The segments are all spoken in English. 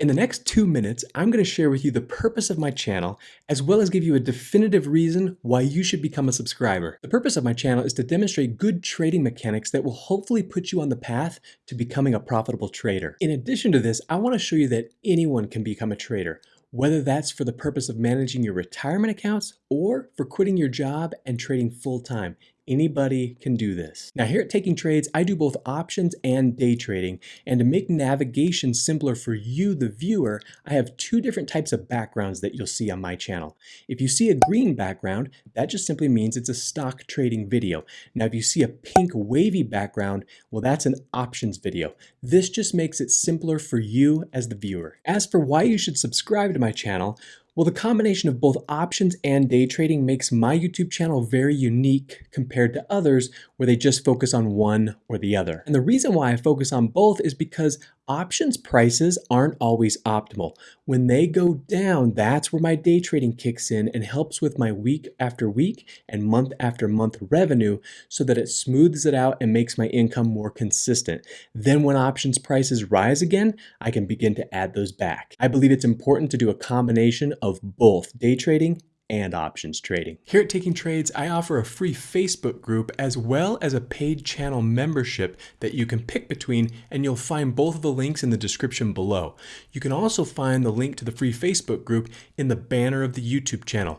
In the next two minutes, I'm going to share with you the purpose of my channel, as well as give you a definitive reason why you should become a subscriber. The purpose of my channel is to demonstrate good trading mechanics that will hopefully put you on the path to becoming a profitable trader. In addition to this, I want to show you that anyone can become a trader, whether that's for the purpose of managing your retirement accounts or for quitting your job and trading full time. Anybody can do this. Now here at Taking Trades, I do both options and day trading. And to make navigation simpler for you, the viewer, I have two different types of backgrounds that you'll see on my channel. If you see a green background, that just simply means it's a stock trading video. Now if you see a pink wavy background, well that's an options video. This just makes it simpler for you as the viewer. As for why you should subscribe to my channel, well, the combination of both options and day trading makes my YouTube channel very unique compared to others where they just focus on one or the other. And the reason why I focus on both is because options prices aren't always optimal. When they go down, that's where my day trading kicks in and helps with my week after week and month after month revenue so that it smooths it out and makes my income more consistent. Then when options prices rise again, I can begin to add those back. I believe it's important to do a combination of both day trading and options trading. Here at Taking Trades, I offer a free Facebook group as well as a paid channel membership that you can pick between and you'll find both of the links in the description below. You can also find the link to the free Facebook group in the banner of the YouTube channel.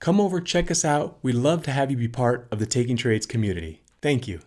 Come over, check us out. We'd love to have you be part of the Taking Trades community. Thank you.